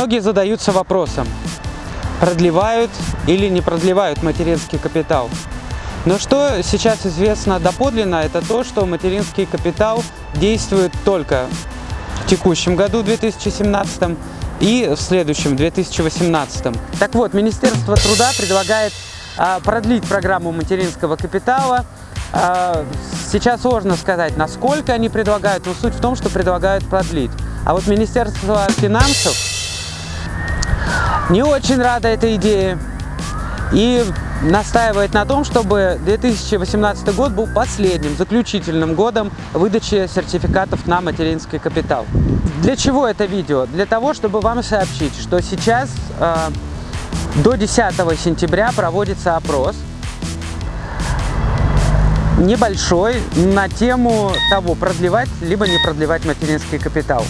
Многие задаются вопросом, продлевают или не продлевают материнский капитал. Но что сейчас известно доподлинно, это то, что материнский капитал действует только в текущем году, 2017, и в следующем, 2018. Так вот, Министерство труда предлагает а, продлить программу материнского капитала. А, сейчас сложно сказать, насколько они предлагают, но суть в том, что предлагают продлить. А вот Министерство финансов не очень рада этой идее и настаивает на том, чтобы 2018 год был последним, заключительным годом выдачи сертификатов на материнский капитал. Для чего это видео? Для того, чтобы вам сообщить, что сейчас э, до 10 сентября проводится опрос небольшой на тему того, продлевать либо не продлевать материнский капитал.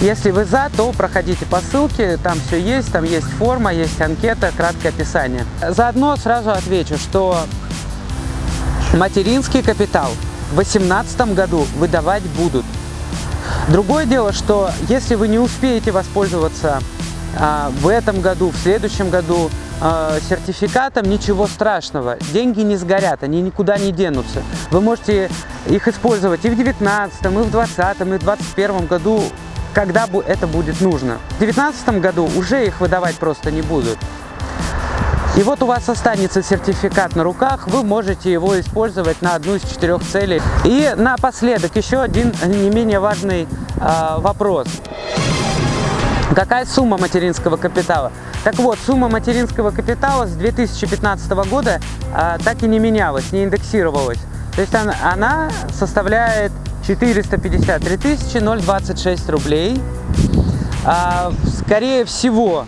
Если вы за, то проходите по ссылке, там все есть, там есть форма, есть анкета, краткое описание. Заодно сразу отвечу, что материнский капитал в 2018 году выдавать будут. Другое дело, что если вы не успеете воспользоваться а, в этом году, в следующем году а, сертификатом, ничего страшного. Деньги не сгорят, они никуда не денутся. Вы можете их использовать и в 2019, и в 2020, и в 2021 году когда это будет нужно. В 2019 году уже их выдавать просто не будут. И вот у вас останется сертификат на руках, вы можете его использовать на одну из четырех целей. И напоследок еще один не менее важный э, вопрос. Какая сумма материнского капитала? Так вот, сумма материнского капитала с 2015 года э, так и не менялась, не индексировалась. То есть она, она составляет 453 тысячи 026 рублей. А, скорее всего,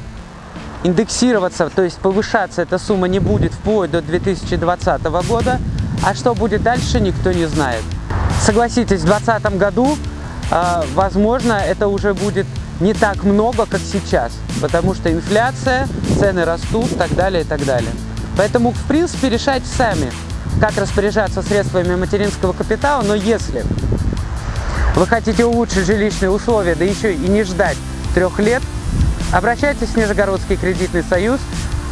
индексироваться, то есть повышаться эта сумма не будет вплоть до 2020 года. А что будет дальше, никто не знает. Согласитесь, в 2020 году, а, возможно, это уже будет не так много, как сейчас, потому что инфляция, цены растут так далее, и так далее. Поэтому, в принципе, решайте сами, как распоряжаться средствами материнского капитала, но если вы хотите улучшить жилищные условия, да еще и не ждать трех лет, обращайтесь в Нижегородский кредитный союз,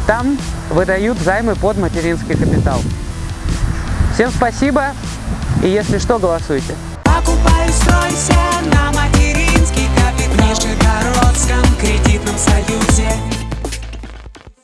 там выдают займы под материнский капитал. Всем спасибо и если что, голосуйте. Покупай, стройся на материнский